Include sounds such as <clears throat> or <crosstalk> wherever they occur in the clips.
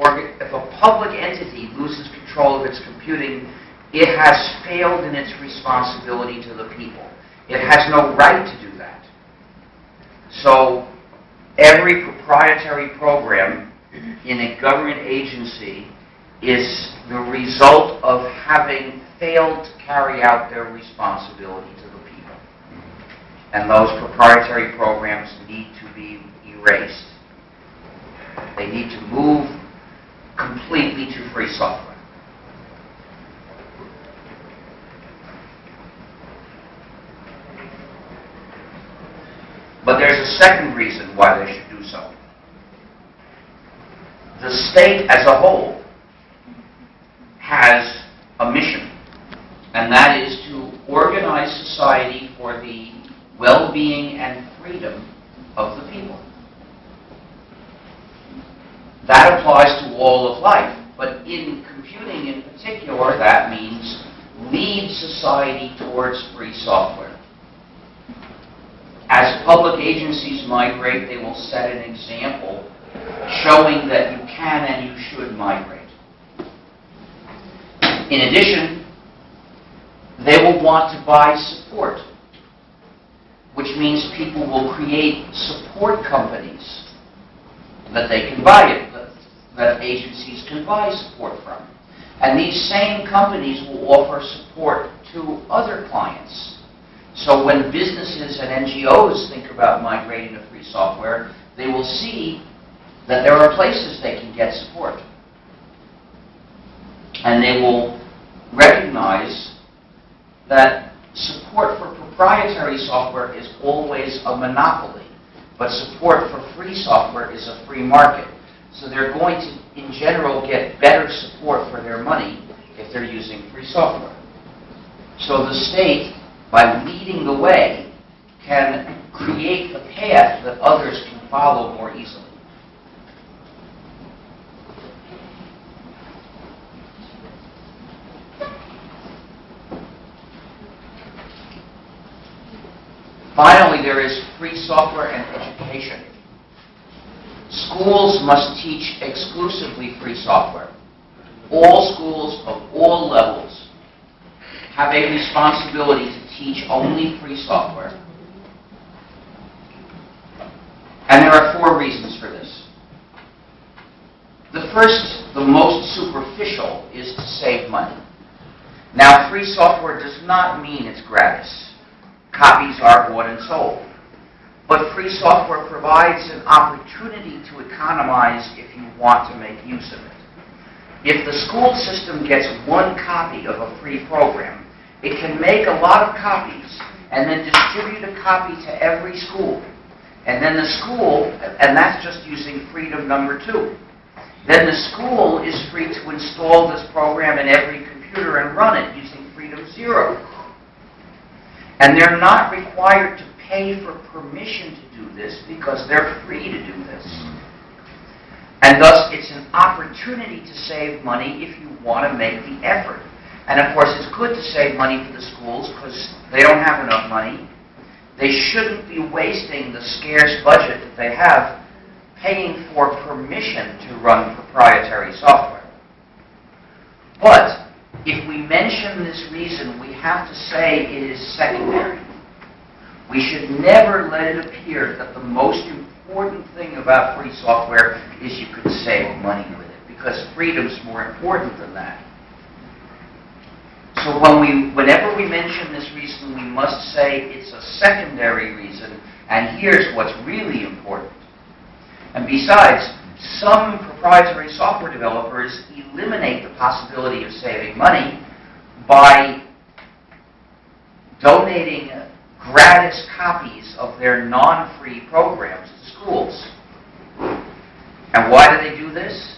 orga- if a public entity loses control of its computing, it has failed in its responsibility to the people. It has no right to do that. So every proprietary program in a government agency is the result of having failed to carry out their responsibility to the people. And those proprietary programs need to be erased. They need to move completely to free software. But there's a second reason why they should do so. The state as a whole has a mission, and that is to organize society for the well-being and freedom of the people. That applies to all of life, but in computing in particular, that means lead society towards free software. As agencies migrate, they will set an example showing that you can and you should migrate. In addition, they will want to buy support, which means people will create support companies that they can buy it, that, that agencies can buy support from. And these same companies will offer support to other clients. So when businesses and NGOs think about migrating to free software, they will see that there are places they can get support. And they will recognize that support for proprietary software is always a monopoly, but support for free software is a free market. So they're going to, in general, get better support for their money if they're using free software. So the state, by leading the way, can create a path that others can follow more easily. Finally, there is free software and education. Schools must teach exclusively free software. All schools of all levels have a responsibility to teach only free software. And there are four reasons for this. The first, the most superficial, is to save money. Now, free software does not mean it's gratis. Copies are bought and sold. But free software provides an opportunity to economize if you want to make use of it. If the school system gets one copy of a free program, it can make a lot of copies and then distribute a copy to every school. And then the school, and that's just using freedom number two. Then the school is free to install this program in every computer and run it using freedom zero. And they're not required to pay for permission to do this because they're free to do this. And thus, it's an opportunity to save money if you want to make the effort. And of course, it's good to save money for the schools because they don't have enough money. They shouldn't be wasting the scarce budget that they have paying for permission to run proprietary software. But if we mention this reason, we have to say it is secondary. We should never let it appear that the most important thing about free software is you can save money with it, because freedom's more important than that. So when we, whenever we mention this reason, we must say it's a secondary reason, and here's what's really important. And besides, some proprietary software developers eliminate the possibility of saving money by donating gratis copies of their non-free programs to schools. And why do they do this?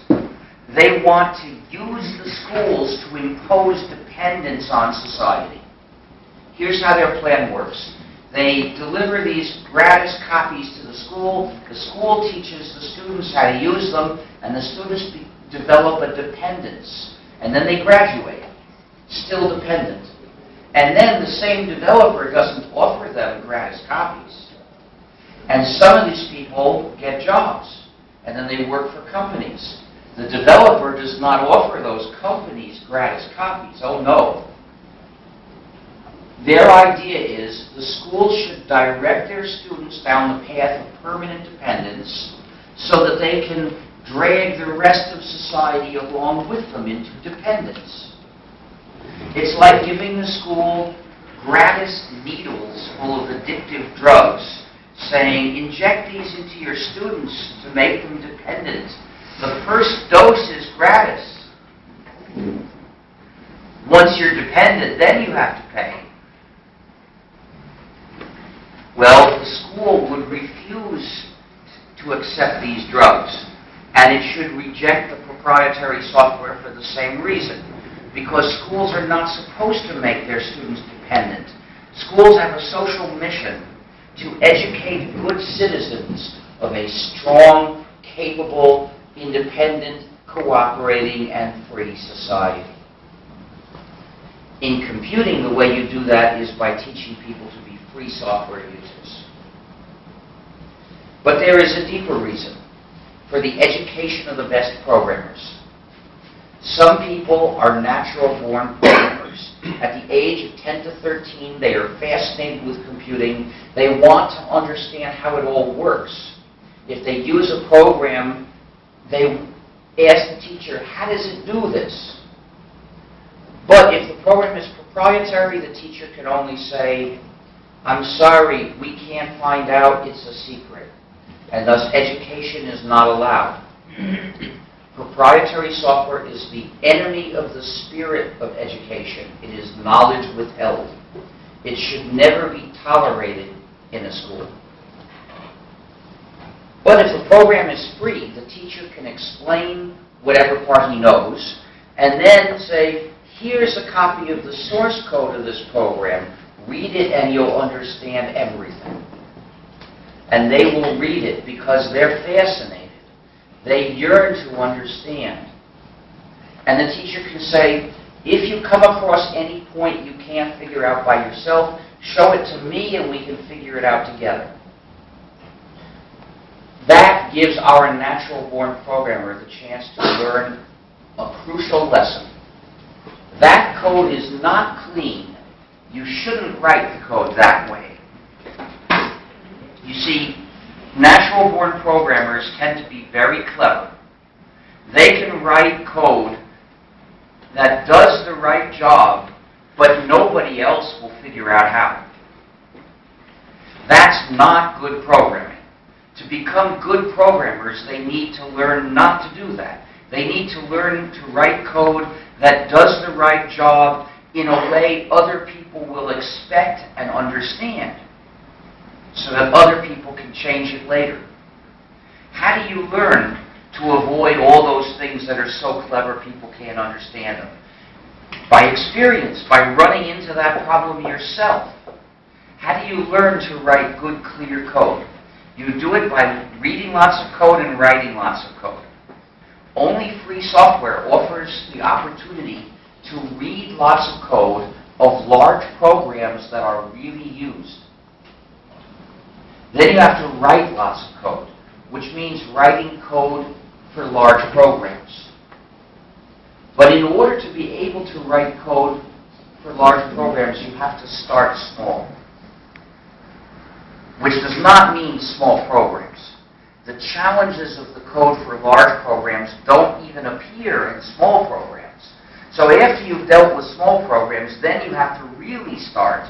They want to use the schools to impose dependence on society. Here's how their plan works. They deliver these gratis copies to the school. The school teaches the students how to use them, and the students develop a dependence. And then they graduate, still dependent. And then the same developer doesn't offer them gratis copies. And some of these people get jobs, and then they work for companies. The developer does not offer those companies gratis copies. Oh, no. Their idea is the schools should direct their students down the path of permanent dependence so that they can drag the rest of society along with them into dependence. It's like giving the school gratis needles full of addictive drugs, saying, inject these into your students to make them dependent. The first dose is gratis. Once you're dependent, then you have to pay. Well, the school would refuse to accept these drugs, and it should reject the proprietary software for the same reason, because schools are not supposed to make their students dependent. Schools have a social mission to educate good citizens of a strong, capable, independent, cooperating, and free society. In computing, the way you do that is by teaching people to be free software users. But there is a deeper reason for the education of the best programmers. Some people are natural-born programmers. At the age of 10 to 13, they are fascinated with computing. They want to understand how it all works. If they use a program, they ask the teacher, how does it do this? But if the program is proprietary, the teacher can only say, I'm sorry, we can't find out, it's a secret. And thus education is not allowed. <clears throat> Proprietary software is the enemy of the spirit of education. It is knowledge withheld. It should never be tolerated in a school. But if the program is free, the teacher can explain whatever part he knows, and then say, here's a copy of the source code of this program. Read it and you'll understand everything. And they will read it because they're fascinated. They yearn to understand. And the teacher can say, if you come across any point you can't figure out by yourself, show it to me and we can figure it out together. That gives our natural-born programmer the chance to learn a crucial lesson. That code is not clean. You shouldn't write the code that way. You see, natural-born programmers tend to be very clever. They can write code that does the right job, but nobody else will figure out how. That's not good programming. To become good programmers, they need to learn not to do that. They need to learn to write code that does the right job in a way other people will expect and understand so that other people can change it later. How do you learn to avoid all those things that are so clever people can't understand them? By experience, by running into that problem yourself. How do you learn to write good, clear code? You do it by reading lots of code and writing lots of code. Only free software offers the opportunity to read lots of code of large programs that are really used. Then you have to write lots of code, which means writing code for large programs. But in order to be able to write code for large programs, you have to start small which does not mean small programs. The challenges of the code for large programs don't even appear in small programs. So after you've dealt with small programs, then you have to really start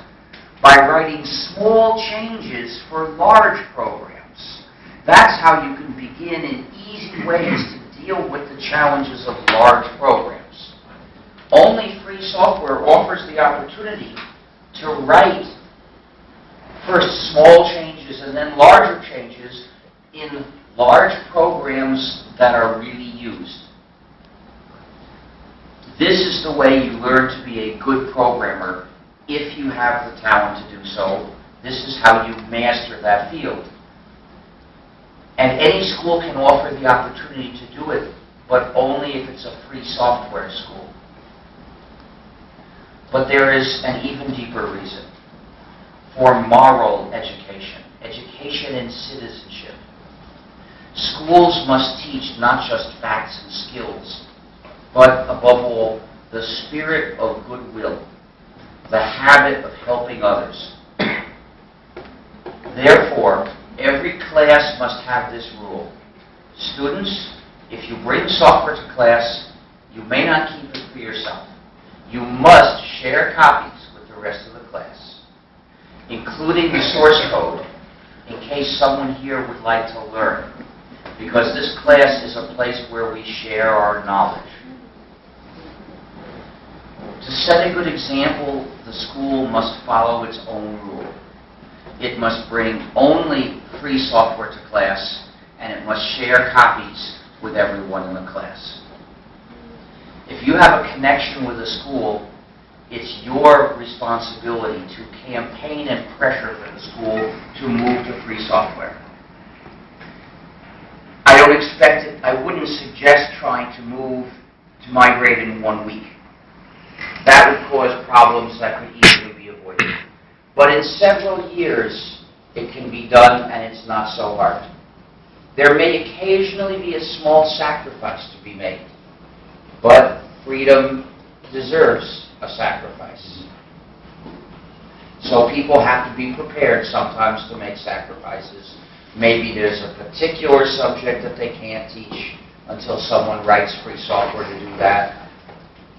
by writing small changes for large programs. That's how you can begin in easy ways to deal with the challenges of large programs. Only free software offers the opportunity to write first small changes and then larger changes in large programs that are really used. This is the way you learn to be a good programmer if you have the talent to do so. This is how you master that field. And any school can offer the opportunity to do it, but only if it's a free software school. But there is an even deeper reason for moral education, education and citizenship. Schools must teach not just facts and skills, but above all, the spirit of goodwill, the habit of helping others. Therefore, every class must have this rule. Students, if you bring software to class, you may not keep it for yourself. You must share copies with the rest of the class, including the source code, in case someone here would like to learn, because this class is a place where we share our knowledge. To set a good example, the school must follow its own rule. It must bring only free software to class, and it must share copies with everyone in the class. If you have a connection with a school, it's your responsibility to campaign and pressure for the school to move to free software. I don't expect it, I wouldn't suggest trying to move, to migrate in one week. That would cause problems that could easily be avoided. But in several years, it can be done and it's not so hard. There may occasionally be a small sacrifice to be made, but freedom deserves a sacrifice. So people have to be prepared sometimes to make sacrifices. Maybe there's a particular subject that they can't teach until someone writes free software to do that.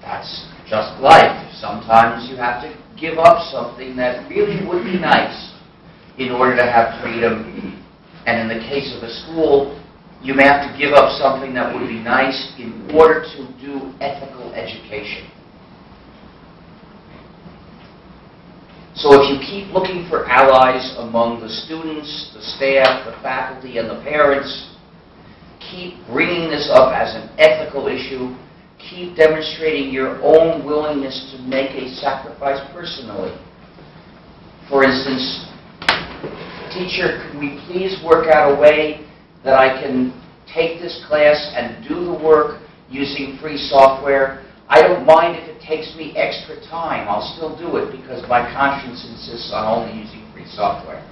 That's just life. Sometimes you have to give up something that really would be nice in order to have freedom. And in the case of a school, you may have to give up something that would be nice in order to do ethical education. So if you keep looking for allies among the students, the staff, the faculty, and the parents, keep bringing this up as an ethical issue, keep demonstrating your own willingness to make a sacrifice personally. For instance, teacher, could we please work out a way that I can take this class and do the work using free software? I don't mind if it takes me extra time. I'll still do it because my conscience insists on only using free software.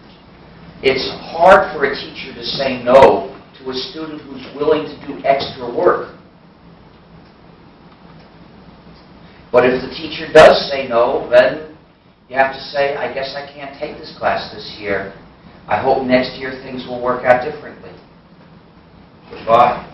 It's hard for a teacher to say no to a student who's willing to do extra work. But if the teacher does say no, then you have to say, I guess I can't take this class this year. I hope next year things will work out differently. Goodbye.